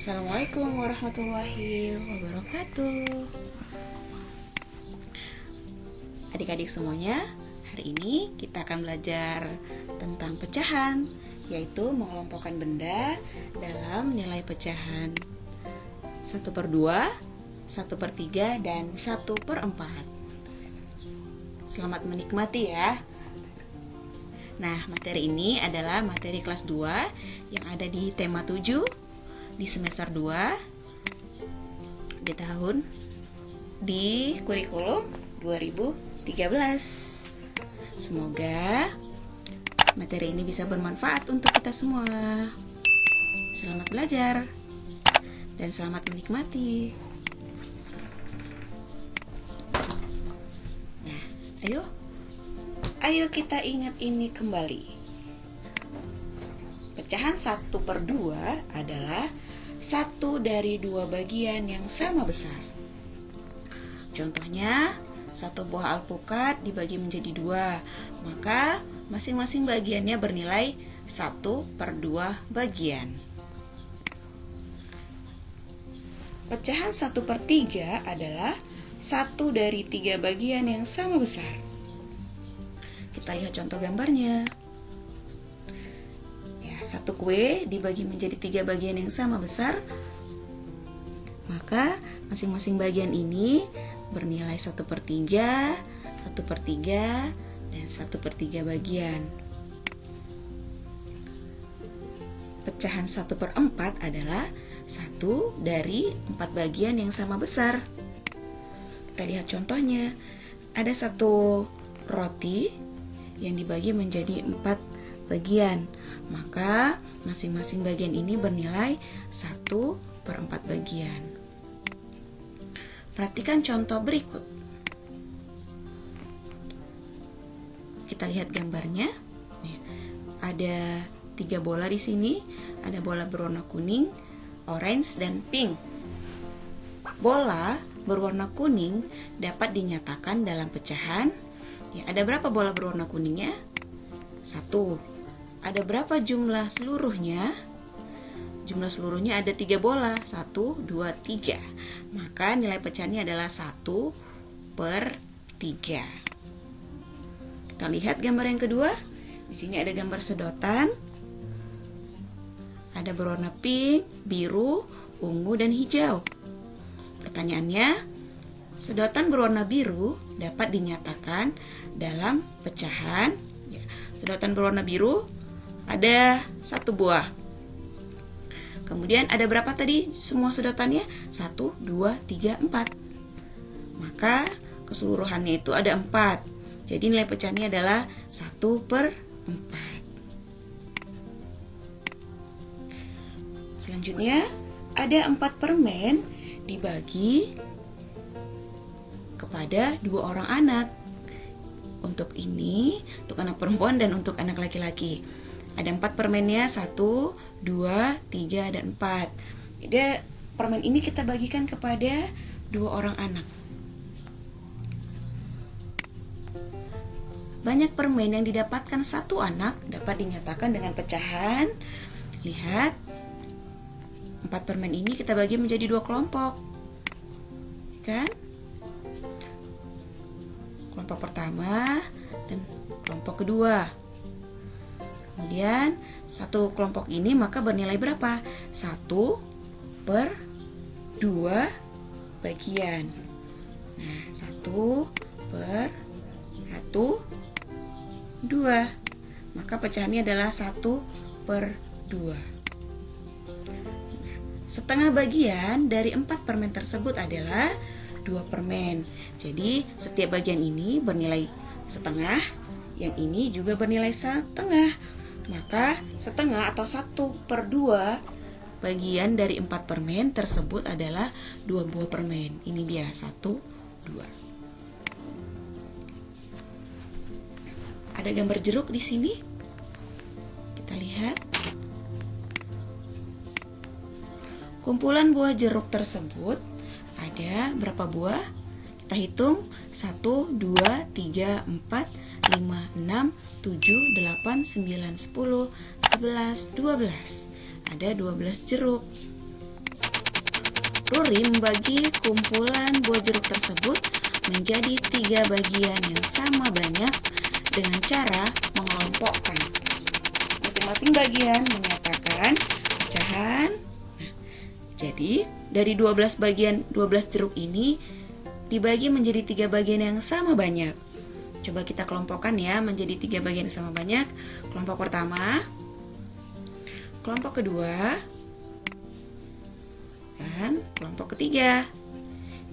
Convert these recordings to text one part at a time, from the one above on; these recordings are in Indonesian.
Assalamualaikum warahmatullahi wabarakatuh. Adik-adik semuanya, hari ini kita akan belajar tentang pecahan Yaitu mengelompokkan benda dalam nilai pecahan. 1 per 2, 1 per 3, dan 1 per 4 Selamat menikmati ya. Nah, materi ini adalah materi kelas 2 yang ada di tema 7 di semester 2 di tahun di kurikulum 2013. Semoga materi ini bisa bermanfaat untuk kita semua. Selamat belajar dan selamat menikmati. Nah, ayo. Ayo kita ingat ini kembali. Pecahan 1 per 2 adalah satu dari dua bagian yang sama besar. Contohnya, satu buah alpukat dibagi menjadi dua, maka masing-masing bagiannya bernilai satu per dua bagian. Pecahan satu per tiga adalah satu dari tiga bagian yang sama besar. Kita lihat contoh gambarnya satu kue dibagi menjadi tiga bagian yang sama besar, maka masing-masing bagian ini bernilai satu per tiga, satu per tiga, dan satu per tiga bagian. Pecahan satu per empat adalah satu dari empat bagian yang sama besar. Kita lihat contohnya. Ada satu roti yang dibagi menjadi empat bagian maka masing-masing bagian ini bernilai 1 per 4 bagian. Perhatikan contoh berikut. Kita lihat gambarnya. ada tiga bola di sini. Ada bola berwarna kuning, orange, dan pink. Bola berwarna kuning dapat dinyatakan dalam pecahan. Ya, ada berapa bola berwarna kuningnya? Satu ada berapa jumlah seluruhnya? Jumlah seluruhnya ada tiga bola, satu, dua, tiga. Maka nilai pecahannya adalah satu per tiga. Kita lihat gambar yang kedua. Di sini ada gambar sedotan. Ada berwarna pink, biru, ungu, dan hijau. Pertanyaannya, sedotan berwarna biru dapat dinyatakan dalam pecahan. Ya, sedotan berwarna biru ada satu buah. Kemudian ada berapa tadi semua sedotannya? Satu, dua, tiga, empat. Maka keseluruhannya itu ada empat. Jadi nilai pecahnya adalah satu per empat. Selanjutnya ada empat permen dibagi kepada dua orang anak. Untuk ini, untuk anak perempuan dan untuk anak laki-laki. Ada empat permennya, satu, dua, tiga, dan empat. Jadi permen ini kita bagikan kepada dua orang anak. Banyak permen yang didapatkan satu anak dapat dinyatakan dengan pecahan. Lihat, empat permen ini kita bagi menjadi dua kelompok, kan? Kelompok pertama dan kelompok kedua. Kemudian satu kelompok ini maka bernilai berapa? Satu per dua bagian. Nah, satu per satu dua. Maka pecahannya adalah satu per dua. Nah, setengah bagian dari empat permen tersebut adalah dua permen. Jadi setiap bagian ini bernilai setengah, yang ini juga bernilai setengah. Maka setengah atau satu per dua bagian dari empat permen tersebut adalah dua buah permen. Ini dia satu, dua. Ada gambar jeruk di sini. Kita lihat. Kumpulan buah jeruk tersebut ada berapa buah? Kita hitung 1, 2, 3, 4, 5, 6, 7, 8, 9, 10, 11, 12. Ada 12 jeruk. Ruri membagi kumpulan buah jeruk tersebut menjadi tiga bagian yang sama banyak dengan cara mengelompokkan. Masing-masing bagian menyatakan pecahan. Jadi dari 12 bagian 12 jeruk ini dibagi menjadi tiga bagian yang sama banyak. Coba kita kelompokkan ya menjadi tiga bagian sama banyak. Kelompok pertama, kelompok kedua, dan kelompok ketiga.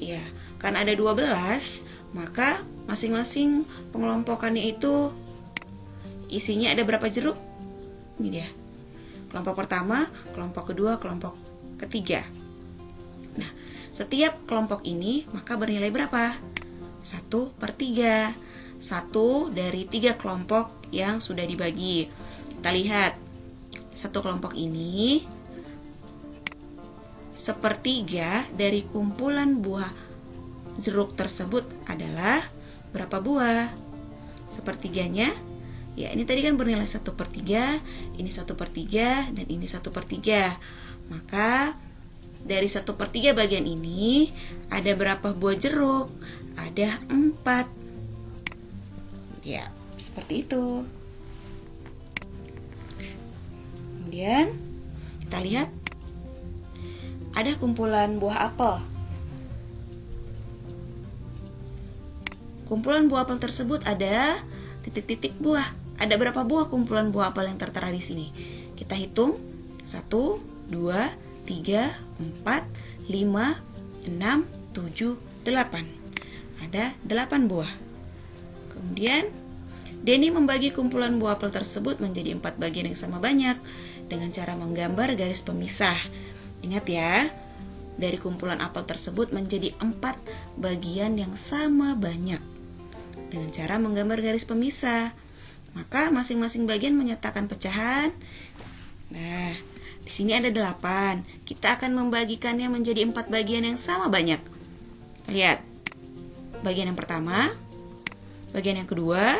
Iya, kan ada 12, maka masing-masing pengelompokannya itu isinya ada berapa jeruk? Ini dia. Kelompok pertama, kelompok kedua, kelompok ketiga. Nah, setiap kelompok ini maka bernilai berapa? 1 per 3. Satu dari tiga kelompok yang sudah dibagi. Kita lihat, satu kelompok ini sepertiga dari kumpulan buah jeruk tersebut adalah berapa buah? Sepertiganya, ya ini tadi kan bernilai 1 per 3, ini 1 per 3, dan ini 1 per 3. Maka dari 1 per 3 bagian ini ada berapa buah jeruk? Ada 4. Ya, seperti itu. Kemudian kita lihat ada kumpulan buah apel. Kumpulan buah apel tersebut ada titik-titik buah. Ada berapa buah kumpulan buah apel yang tertera di sini? Kita hitung. 1, 2, 3, 4, 5, 6, 7, 8. Ada 8 buah. Kemudian, Denny membagi kumpulan buah apel tersebut menjadi empat bagian yang sama banyak dengan cara menggambar garis pemisah. Ingat ya, dari kumpulan apel tersebut menjadi empat bagian yang sama banyak dengan cara menggambar garis pemisah. Maka masing-masing bagian menyatakan pecahan. Nah, di sini ada delapan. Kita akan membagikannya menjadi empat bagian yang sama banyak. Lihat, bagian yang pertama, bagian yang kedua,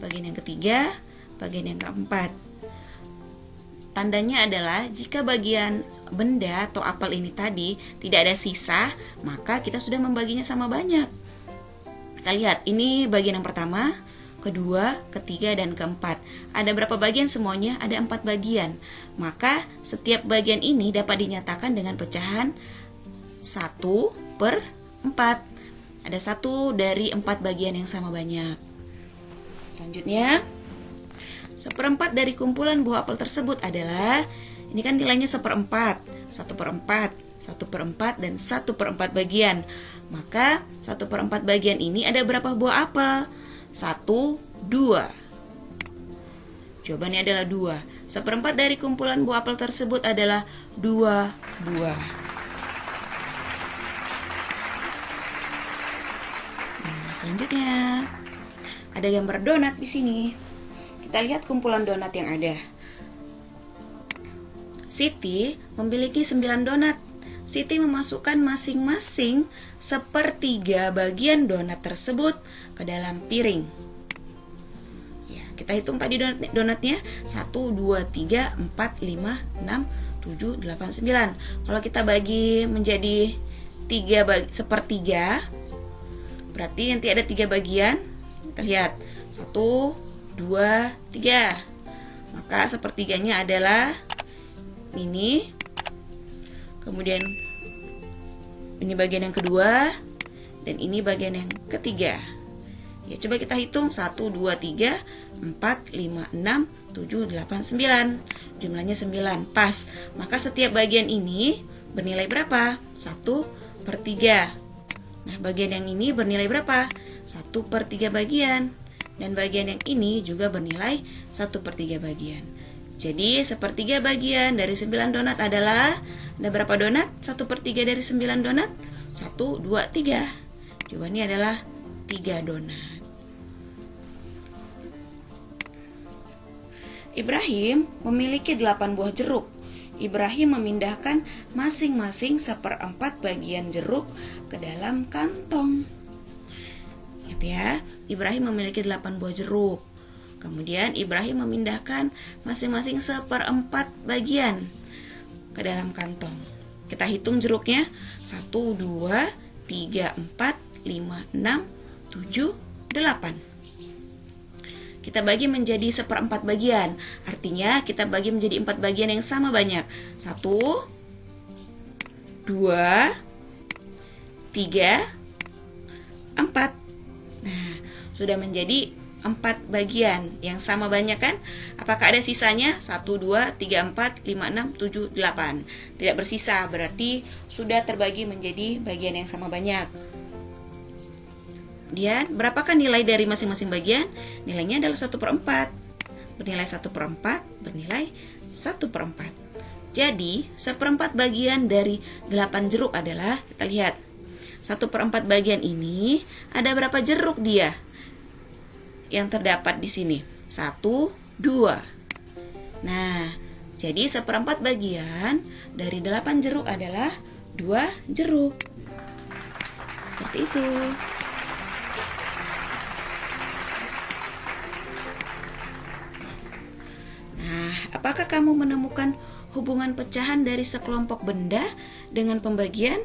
bagian yang ketiga, bagian yang keempat. Tandanya adalah jika bagian benda atau apel ini tadi tidak ada sisa, maka kita sudah membaginya sama banyak. Kita lihat, ini bagian yang pertama, kedua, ketiga, dan keempat. Ada berapa bagian semuanya? Ada empat bagian. Maka setiap bagian ini dapat dinyatakan dengan pecahan 1 per 4. Ada satu dari empat bagian yang sama banyak. Selanjutnya, Seperempat dari kumpulan buah apel tersebut adalah ini kan nilainya seperempat, satu per empat, satu per empat dan satu per empat bagian. Maka satu per empat bagian ini ada berapa buah apel? Satu, dua. Jawabannya adalah dua. Seperempat dari kumpulan buah apel tersebut adalah dua buah. Ada gambar donat di sini. Kita lihat kumpulan donat yang ada. Siti memiliki 9 donat. Siti memasukkan masing-masing sepertiga bagian donat tersebut ke dalam piring. Ya, kita hitung tadi donat donatnya 1 2 3 4 5 6 7 8 9. Kalau kita bagi menjadi 3 bagi, sepertiga berarti nanti ada tiga bagian. Kita lihat. 1 dua, tiga. Maka sepertiganya adalah ini. Kemudian ini bagian yang kedua dan ini bagian yang ketiga. Ya, coba kita hitung 1 2 3 4 5 6 7 8 9. Jumlahnya 9. Pas. Maka setiap bagian ini bernilai berapa? 1 per 3. Nah, bagian yang ini bernilai berapa? 1 per 3 bagian. Dan bagian yang ini juga bernilai 1 per 3 bagian. Jadi sepertiga bagian dari 9 donat adalah Ada berapa donat? 1 per 3 dari 9 donat 1, 2, 3 Jawabannya adalah 3 donat Ibrahim memiliki 8 buah jeruk Ibrahim memindahkan masing-masing seperempat bagian jeruk ke dalam kantong. Lihat ya, Ibrahim memiliki 8 buah jeruk. Kemudian Ibrahim memindahkan masing-masing seperempat bagian ke dalam kantong. Kita hitung jeruknya 1, 2, 3, 4, 5, 6, 7, 8 Kita bagi menjadi seperempat bagian. Artinya kita bagi menjadi empat bagian yang sama banyak. 1, 2, 3, 4 Nah, sudah menjadi empat bagian yang sama banyak kan? Apakah ada sisanya? 1, 2, 3, 4, 5, 6, 7, 8 Tidak bersisa, berarti sudah terbagi menjadi bagian yang sama banyak Kemudian, berapakah nilai dari masing-masing bagian? Nilainya adalah 1 per 4 Bernilai 1 per 4, bernilai 1 per 4 Jadi, seperempat bagian dari 8 jeruk adalah, kita lihat 1 per 4 bagian ini, ada berapa jeruk dia? yang terdapat di sini. Satu, dua. Nah, jadi seperempat bagian dari delapan jeruk adalah dua jeruk. Seperti itu. Kamu menemukan hubungan pecahan dari sekelompok benda dengan pembagian?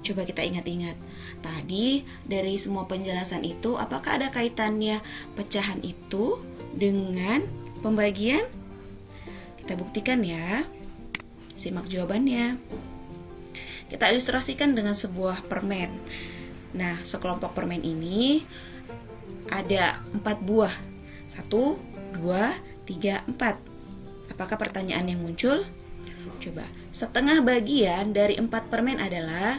Coba kita ingat-ingat. Tadi dari semua penjelasan itu apakah ada kaitannya pecahan itu dengan pembagian? Kita buktikan ya. Simak jawabannya. Kita ilustrasikan dengan sebuah permen. Nah, sekelompok permen ini ada empat buah. Satu, dua, tiga, empat. Apakah pertanyaan yang muncul? Coba, setengah bagian dari empat permen adalah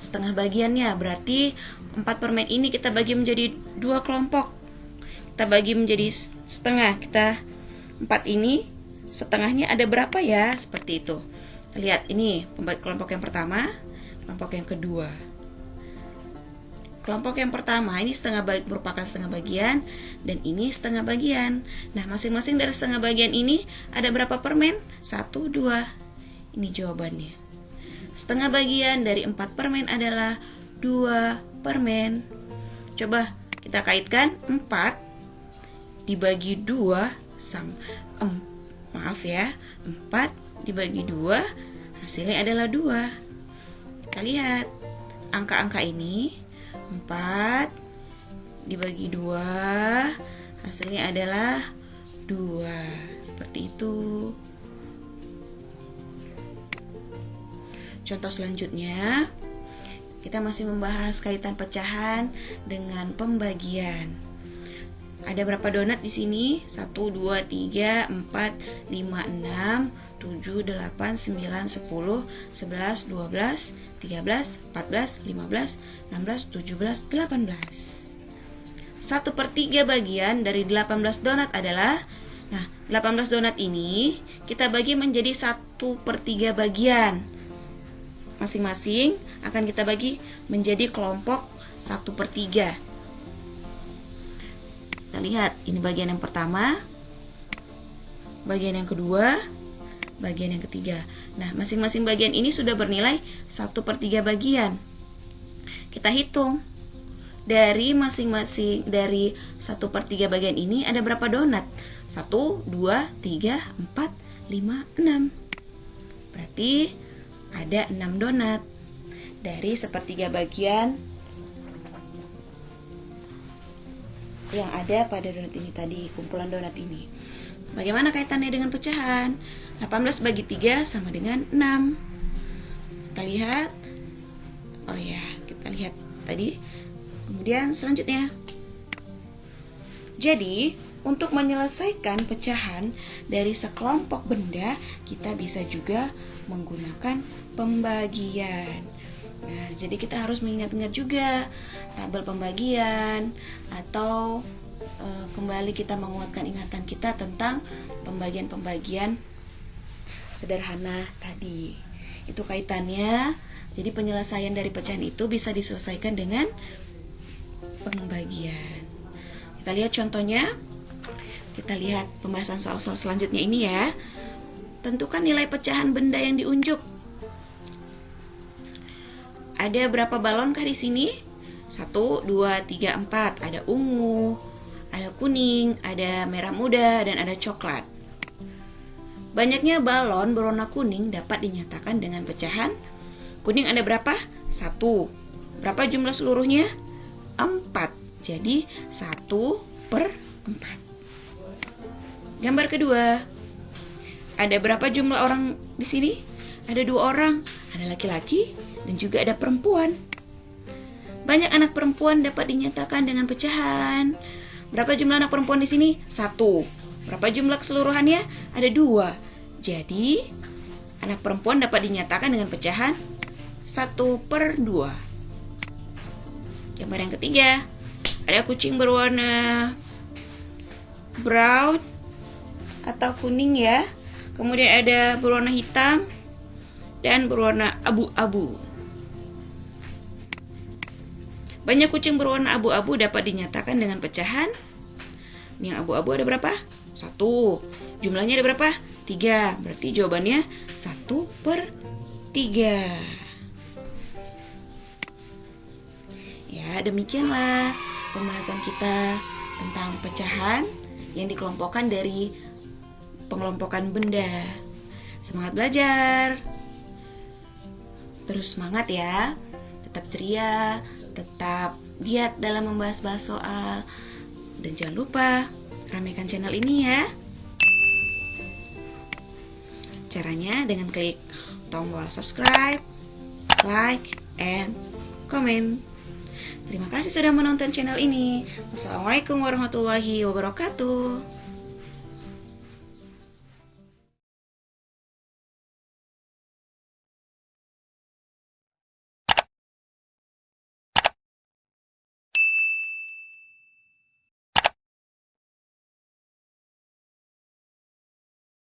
setengah bagiannya. Berarti empat permen ini kita bagi menjadi dua kelompok. Kita bagi menjadi setengah. Kita empat ini setengahnya ada berapa ya? Seperti itu. Lihat ini kelompok yang pertama kelompok yang kedua kelompok yang pertama ini setengah bagi, merupakan setengah bagian dan ini setengah bagian. Nah masing-masing dari setengah bagian ini ada berapa permen? Satu dua. Ini jawabannya. Setengah bagian dari empat permen adalah dua permen. Coba kita kaitkan. Empat dibagi dua sam em, maaf ya. Empat dibagi dua hasilnya adalah dua. Kita lihat. Angka-angka ini empat dibagi dua hasilnya adalah dua seperti itu. Contoh selanjutnya, kita masih membahas kaitan pecahan dengan pembagian. Ada berapa donat di sini? 1 2 3 4 5 6 7 8 9 10 11 12 13 14 15 16 17 18 1 per 3 bagian dari 18 donat adalah Nah, 18 donat ini kita bagi menjadi 1 per 3 bagian. Masing-masing akan kita bagi menjadi kelompok 1 per 3 kita lihat ini bagian yang pertama bagian yang kedua bagian yang ketiga. Nah masing-masing bagian ini sudah bernilai 1 per 3 bagian. Kita hitung. Dari masing-masing dari 1 per 3 bagian ini ada berapa donat? 1, 2, 3, 4, 5, 6 berarti ada 6 donat. Dari sepertiga bagian yang ada pada donat ini tadi, kumpulan donat ini. Bagaimana kaitannya dengan pecahan? 18 bagi 3 sama dengan 6. Kita lihat. Oh ya, kita lihat tadi. Kemudian selanjutnya. Jadi, untuk menyelesaikan pecahan dari sekelompok benda, kita bisa juga menggunakan pembagian. Nah, jadi kita harus mengingat-ingat juga tabel pembagian atau e, kembali kita menguatkan ingatan kita tentang pembagian-pembagian sederhana tadi. Itu kaitannya. Jadi penyelesaian dari pecahan itu bisa diselesaikan dengan pembagian. Kita lihat contohnya. Kita lihat pembahasan soal-soal selanjutnya ini ya. Tentukan nilai pecahan benda yang diunjuk. Ada berapa balonkah di sini? 1, 2, 3, 4. Ada ungu, ada kuning, ada merah muda, dan ada coklat. Banyaknya balon berwarna kuning dapat dinyatakan dengan pecahan. Kuning ada berapa? Satu. Berapa jumlah seluruhnya? Empat. Jadi satu per empat. Gambar kedua. Ada berapa jumlah orang di sini? Ada dua orang. Ada laki-laki dan juga ada perempuan. Banyak anak perempuan dapat dinyatakan dengan pecahan. Berapa jumlah anak perempuan di sini? Satu. Berapa jumlah keseluruhannya? Ada dua. Jadi, anak perempuan dapat dinyatakan dengan pecahan 1 per 2. Gambar yang ketiga, ada kucing berwarna brown atau kuning ya. Kemudian ada berwarna hitam dan berwarna abu-abu. Banyak kucing berwarna abu-abu dapat dinyatakan dengan pecahan. Yang abu-abu ada berapa? Satu. Jumlahnya ada berapa? 3. Berarti jawabannya 1 per 3. Ya, demikianlah pembahasan kita tentang pecahan yang dikelompokkan dari pengelompokan benda. Semangat belajar. Terus semangat ya. Tetap ceria, tetap giat dalam membahas-bahas soal. Dan jangan lupa ramaikan channel ini ya. Caranya dengan klik tombol subscribe, like, and comment. Terima kasih sudah menonton channel ini. Wassalamualaikum warahmatullahi wabarakatuh.